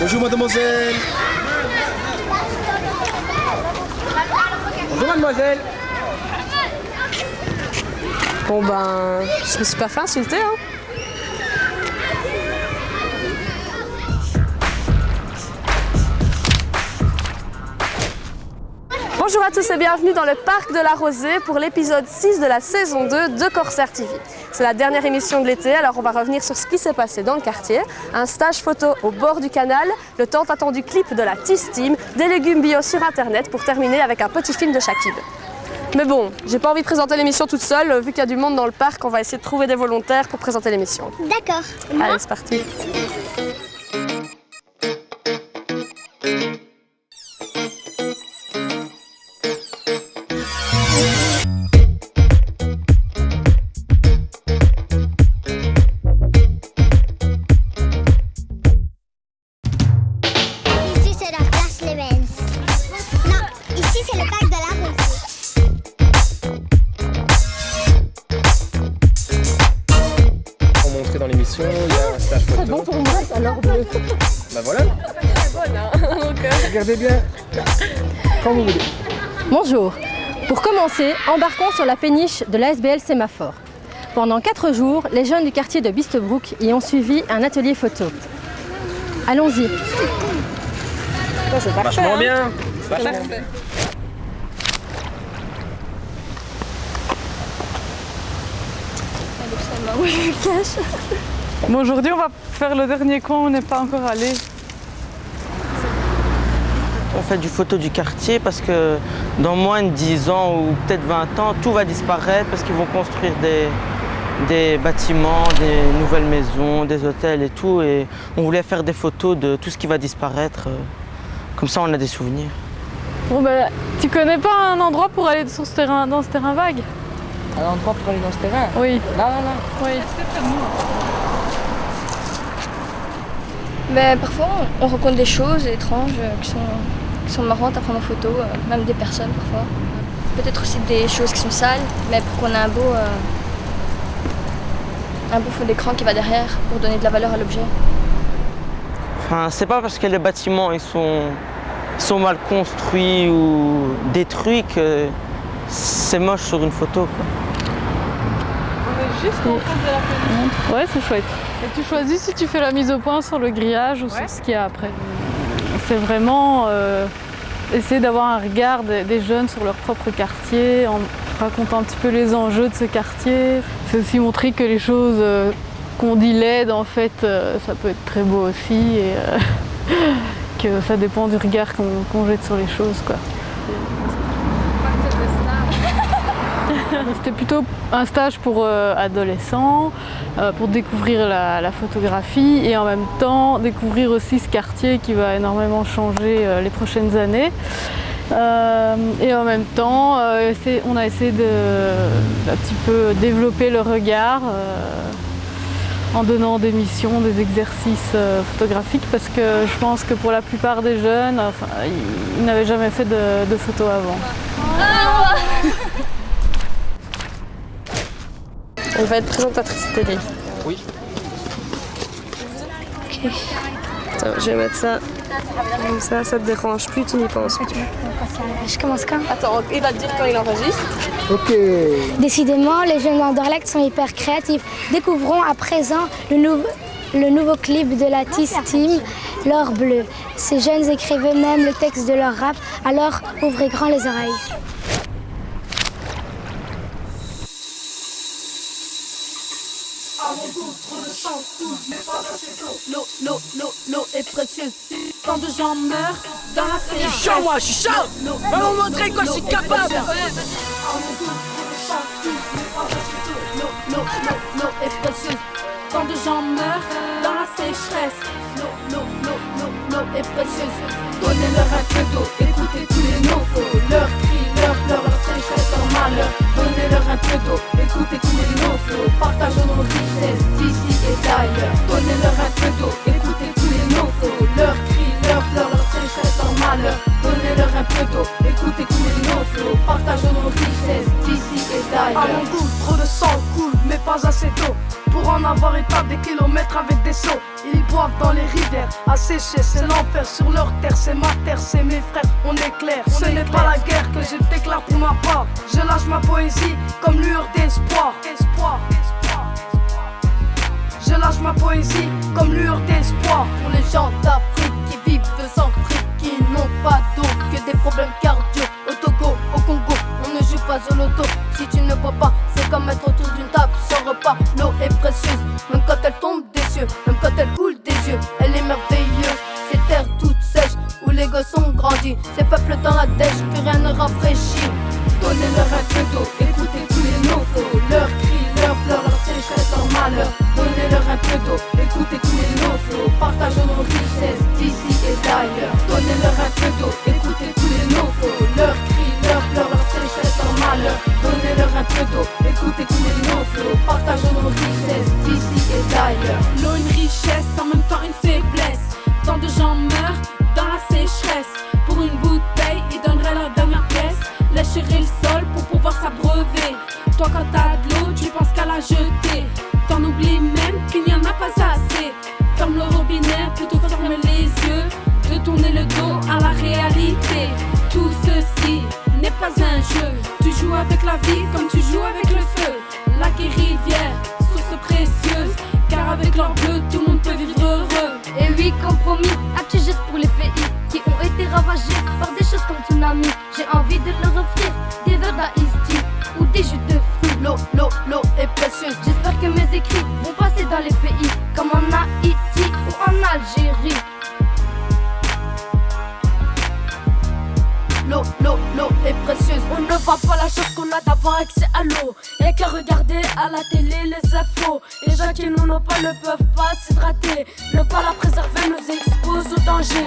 Bonjour mademoiselle. Bonjour mademoiselle. Bon ben, je me suis pas fait insulter hein. Bonjour à tous et bienvenue dans le Parc de la Rosée pour l'épisode 6 de la saison 2 de Corsair TV. C'est la dernière émission de l'été, alors on va revenir sur ce qui s'est passé dans le quartier, un stage photo au bord du canal, le tant attendu clip de la TIS Team, des légumes bio sur internet pour terminer avec un petit film de Shakib. Mais bon, j'ai pas envie de présenter l'émission toute seule, vu qu'il y a du monde dans le parc, on va essayer de trouver des volontaires pour présenter l'émission. D'accord. Allez, c'est parti. Bah voilà, bonne, hein. Donc, euh, regardez bien. Quand vous voulez. Bonjour. Pour commencer, embarquons sur la péniche de l'ASBL Sémaphore. Pendant quatre jours, les jeunes du quartier de Bistebrook y ont suivi un atelier photo. Allons-y. c'est hein. bien. Parfait. Bon, aujourd'hui, on va faire le dernier coin, on n'est pas encore allé. On fait du photo du quartier parce que dans moins de 10 ans ou peut-être 20 ans, tout va disparaître parce qu'ils vont construire des, des bâtiments, des nouvelles maisons, des hôtels et tout. Et on voulait faire des photos de tout ce qui va disparaître. Comme ça, on a des souvenirs. Bon, ben, tu connais pas un endroit pour aller sur ce terrain, dans ce terrain vague? Un endroit pour aller dans ce terrain? Oui. Là, là, là. Oui. Mais parfois, on rencontre des choses étranges euh, qui sont, qui sont marrantes à prendre en photo, euh, même des personnes parfois. Peut-être aussi des choses qui sont sales, mais pour qu'on ait un beau, euh, un beau fond d'écran qui va derrière pour donner de la valeur à l'objet. Enfin, c'est pas parce que les bâtiments ils sont, ils sont mal construits ou détruits que c'est moche sur une photo. quoi. Juste en face de la. Ouais, c'est chouette. Et tu choisis si tu fais la mise au point sur le grillage ou sur ce qu'il y a après. C'est vraiment euh, essayer d'avoir un regard des, des jeunes sur leur propre quartier, en racontant un petit peu les enjeux de ce quartier. C'est aussi montrer que les choses euh, qu'on dit laides, en fait, euh, ça peut être très beau aussi et que ça dépend du regard qu'on qu'on jette sur les choses. Quoi. C'était plutôt un stage pour euh, adolescents, euh, pour découvrir la, photographie et en même temps découvrir aussi ce quartier qui va énormément changer euh, les prochaines années. Et en même temps, on a essayé de un petit peu développer le regard en donnant des missions, des exercices photographiques parce que je pense que pour la plupart des jeunes, ils, n'avaient jamais fait de, de photos avant. On va être présentatrice télé. Oui. Attends, je vais mettre ça. Comme ça, ça te dérange plus, tu n'y penses plus. Je commence quand? Attends, il va te dire quand il enregistre. Ok. Décidément, les jeunes d'Anderlecht sont hyper créatifs. Découvrons à présent le, nou- le nouveau clip de la TIS Team, L'or bleu. Ces jeunes écrivent eux-mêmes le texte de leur rap, alors ouvrez grand les oreilles. L'eau, l'eau, l'eau, l'eau est précieuse. Tant de gens meurent dans la Je suis chaud, moi, je suis chaud Va vous montrer quoi je suis capable L'eau, l'eau, l'eau, l'eau est précieuse. Tant de gens meurent dans la sécheresse. L'eau, l'eau, l'eau, l'eau, l'eau est précieuse. Donnez-leur un écoutez tous les pleurs, leur sécheresse, leur malheur. Donnez-leur un écoutez tous les Donnez-leur un peu d'eau, écoutez tous les nofos. Leurs cris, leurs pleurs, leur sécheresse, leur malheur. Donnez-leur un peu d'eau, écoutez tous les nofos. Partageons nos richesses d'ici et d'ailleurs. Goût, trop de sang coule, mais pas assez d'eau. Pour en avoir établi des kilomètres avec des seaux. Ils boivent dans les rivières, à sécher, c'est l'enfer sur leur terre. C'est ma terre, c'est mes frères, on est clair. Ce n'est pas la guerre que je déclare pour ma part. Je lâche ma poésie comme lueur d'espoir. Espoir, espoir, espoir. Je lâche ma poésie comme lueur d'espoir. Pour les gens d'Afrique qui vivent sans fric, qui n'ont pas d'eau, que des problèmes cardio. Au Togo, au Congo, on ne joue pas au loto. Si tu ne bois pas, c'est comme être autour Écoutez tous les naufraux, partageons nos richesses d'ici et d'ailleurs. L'eau une richesse, en même temps une faiblesse. Tant de gens meurent dans la sécheresse. Pour une bouteille, ils donneraient leur dernière pièce. Lécherer le sol pour pouvoir s'abreuver. Toi, quand t'as de l'eau, tu penses qu'à la jeter. T'en oublies même qu'il n'y en a pas assez. Ferme le robinet plutôt ferme les yeux. De tourner le dos à la réalité. Tout ceci n'est pas un jeu. Tu joues avec la vie comme tu et rivière, source précieuse. Car avec leur bleu, tout le monde peut vivre heureux. Et oui, compromis, un petit pour les pays qui ont été ravagés par des choses comme tsunami. J'ai envie de leur offrir des verres d'Ice ou des jus de fruits. L'eau, l'eau, l'eau est précieuse. J'espère que mes écrits vont passer dans les pays comme en Haïti ou en Algérie. L'eau, l'eau, voit pas la chance qu'on a d'avoir accès à l'eau. Y'a qu'à regarder à la télé les infos. Les gens qui n'en ont pas ne peuvent pas s'hydrater. Ne pas la préserver nous expose au danger.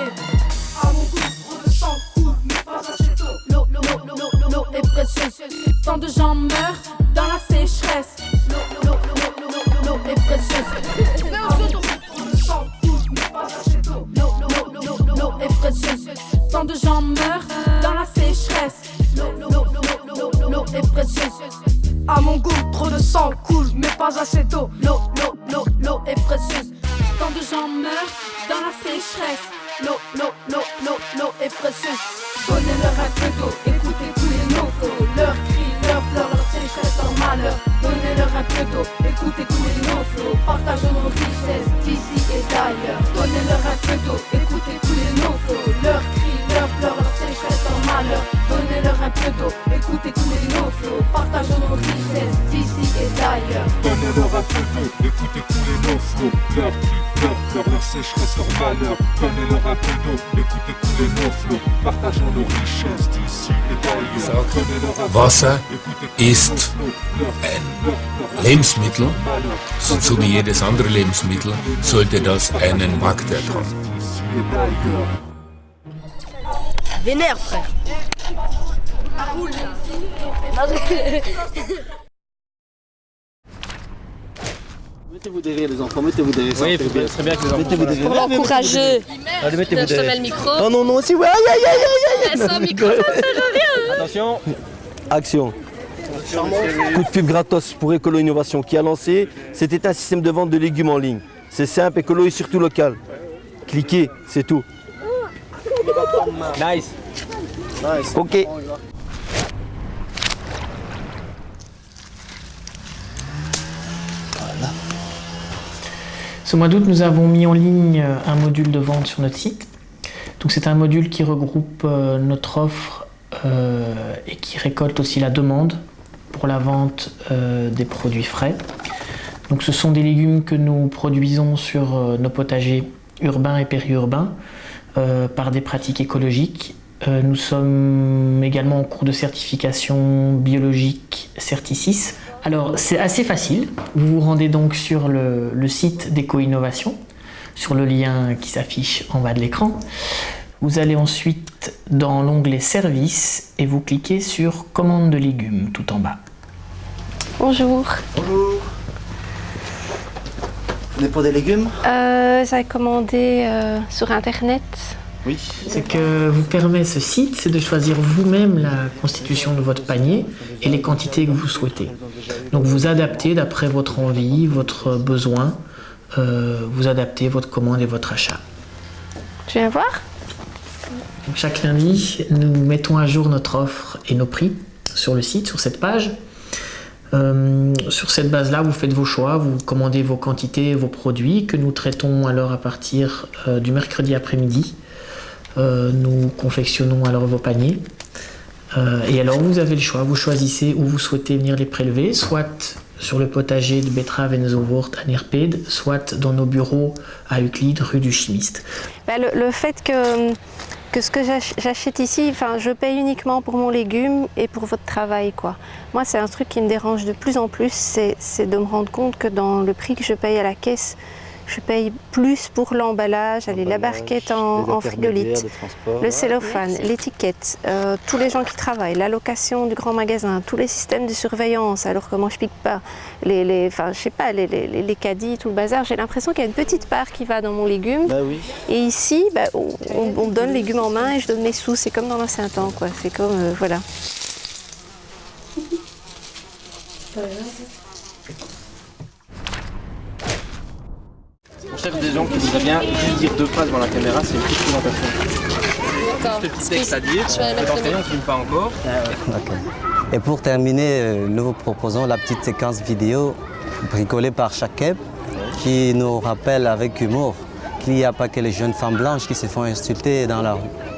À mon goût, trop de sang coule, mais pas assez d'eau. L'eau, l'eau, l'eau, l'eau, l'eau est précieuse. Tant de gens meurent dans la sécheresse. L'eau. L'eau, l'eau, l'eau, l'eau, l'eau est précieuse. Tant de gens meurent dans la est précieuse. À mon goût, trop de sang coule, mais pas assez d'eau. L'eau, l'eau, l'eau, l'eau est précieuse. Tant de gens meurent dans la sécheresse. L'eau, l'eau, l'eau, l'eau, est précieuse. Donnez-leur un peu d'eau, écoutez tous les naufraux. Leurs cris, leurs pleurs, leur sécheresse, leur malheur. Donnez-leur un peu d'eau, écoutez tous les naufraux. Partageons nos richesses d'ailleurs. Donnez-leur un peu d'eau, écoutez tous les naufraux. Leurs cris, leurs pleurs, leur sécheresse, leur malheur. Donnez-leur un peu d'eau, écoutez tous les naufraux. Partageons nos richesses d'ici et d'ailleurs. Donnez-leur un peu Wasser d'eau, écoutez tous les ist naufraux. Leurs cris, ein leurs pleurs, leur Lebensmittel. malheur. So, so wie jedes andere Lebensmittel sollte das einen Marktwert haben. D'ici et d'ailleurs. Vénère, frère. Mettez-vous derrière les enfants, mettez-vous derrière. Oui, c'est serait bien que les enfants. Mettez-vous derrière. Pour l'encourager. Allez, mettez-vous Je te derrière. mets le micro. Oh non, non, aussi, ouais, aïe, aïe, aïe, aïe, aïe, aïe. Sans micro, ça rien. Attention. Action. Coup de pub gratos pour Écolo Innovation qui a lancé, c'était un système de vente de légumes en ligne. C'est simple, écolo et surtout local. Cliquez, c'est tout. Nice. Ok. Ce mois d'août, nous avons mis en ligne euh, un module de vente sur notre site. Donc c'est un module qui regroupe euh, notre offre euh, et qui récolte aussi la demande pour la vente des produits frais. Donc ce sont des légumes que nous produisons sur nos potagers urbains et périurbains par des pratiques écologiques. Nous sommes également en cours de certification biologique Certi6. Alors c'est assez facile. Vous vous rendez donc sur le, le site d'Éco-Innovation, sur le lien qui s'affiche en bas de l'écran. Vous allez ensuite dans l'onglet Services et vous cliquez sur Commande de légumes tout en bas. Bonjour. Bonjour. Vous venez pour des légumes? Euh, J'ai commandé euh, sur internet oui. ce que vous permet ce site, c'est de choisir vous-même la constitution de votre panier et les quantités que vous souhaitez. Donc vous adaptez d'après votre envie, votre besoin, euh, vous adaptez votre commande et votre achat. Je viens voir Chaque lundi, nous mettons à jour notre offre et nos prix sur le site, sur cette page. Euh, sur cette base-là, vous faites vos choix, vous commandez vos quantités, vos produits que nous traitons alors à partir euh, du mercredi après-midi. Euh, nous confectionnons alors vos paniers. et alors vous avez le choix, vous choisissez où vous souhaitez venir les prélever, soit sur le potager de Betrave et à Nerpede, soit dans nos bureaux à Euclide, rue du Chimiste. Bah, le, fait que, que ce que j'achète ici, enfin, je paye uniquement pour mon légume et pour votre travail. Quoi. Moi, c'est un truc qui me dérange de plus en plus, c'est de me rendre compte que dans le prix que je paye à la caisse, je paye plus pour l'emballage, la barquette en, frigolite, le cellophane, l'étiquette, euh, tous les gens qui travaillent, la location du grand magasin, tous les systèmes de surveillance, alors comment je pique pas, les, les, enfin, je sais pas, les, les, les, caddies, tout le bazar, j'ai l'impression qu'il y a une petite part qui va dans mon légume. Bah oui. Et ici, bah, on, on, donne légumes en main et je donne mes sous, c'est comme dans l'ancien temps, quoi. C'est comme, euh, voilà. Des gens qui voudraient bien juste dire deux phrases dans la caméra, c'est une petite présentation. Juste petit texte à dire, dans ce on ne filme pas encore. Et pour terminer, euh, nous vous proposons la petite séquence vidéo bricolée par Chakeb qui nous rappelle avec humour qu'il n'y a pas que les jeunes femmes blanches qui se font insulter dans la rue.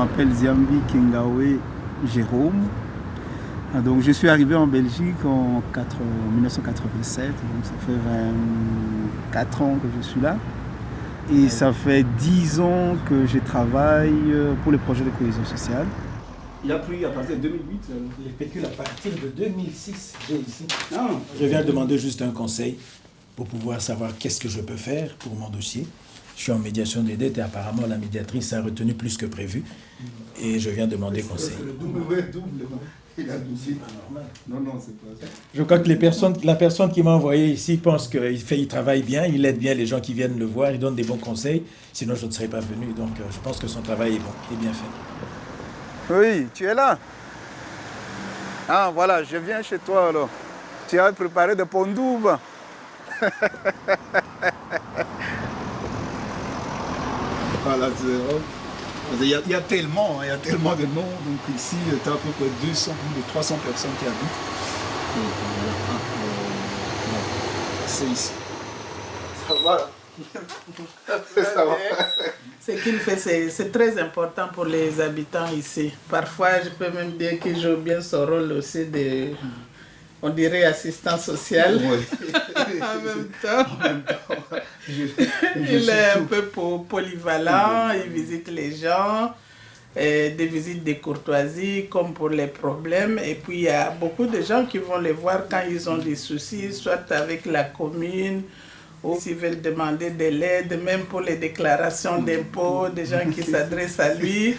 M'appelle Ziambi Kingawe Jérôme. Ah, donc, je suis arrivé en Belgique en 1987, donc ça fait 24 ans que je suis là. Et ça fait 10 ans que je travaille euh, pour les projets de cohésion sociale. Il a plu à partir de 2008, les pécules à partir de 2006, j'ai ici. Ah. Je viens demander juste un conseil pour pouvoir savoir qu'est-ce que je peux faire pour mon dossier. Je suis en médiation des dettes et apparemment la médiatrice a retenu plus que prévu. Et je viens demander conseil. Non, non, c'est pas ça. Je crois que les personnes, la personne qui m'a envoyé ici pense qu'il fait, il travaille bien, il aide bien les gens qui viennent le voir, il donne des bons conseils. Sinon, je ne serais pas venu. Donc, euh, je pense que son travail est bon, est bien fait. Oui, tu es là. Ah, voilà, je viens chez toi alors. Tu as préparé de pondoubes. Voilà, il y, a, il y, a, tellement, il y a tellement de noms. Donc ici, tu as à peu près 200 ou 300 personnes qui habitent. C'est ici. Voilà. Ce qu'il fait, c'est très important pour les habitants ici. Parfois, je peux même dire qu'il joue bien son rôle aussi de on dirait assistant social en même temps. il est un peu polyvalent, il visite les gens, des visites de courtoisie comme pour les problèmes. Et puis il y a beaucoup de gens qui vont les voir quand ils ont des soucis, soit avec la commune, ou s'ils veulent demander de l'aide, même pour les déclarations d'impôts, des gens qui s'adressent à lui.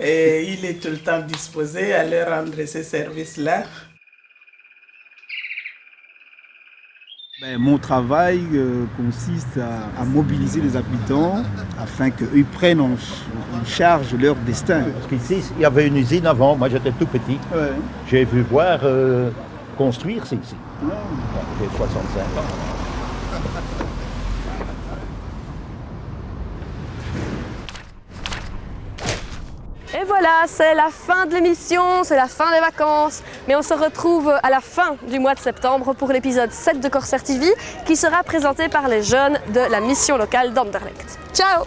Et il est tout le temps disposé à leur rendre ces services-là. Ben, mon travail euh, consiste à, mobiliser les habitants afin qu'eux prennent en, charge leur destin. Ici, il y avait une usine avant, moi j'étais tout petit. J'ai vu voir euh, construire, c'est ici. J'ai 65 ans. Voilà, c'est la fin de l'émission, c'est la fin des vacances. Mais on se retrouve à la fin du mois de septembre pour l'épisode 7 de Corsair TV qui sera présenté par les jeunes de la mission locale d'Anderlecht. Ciao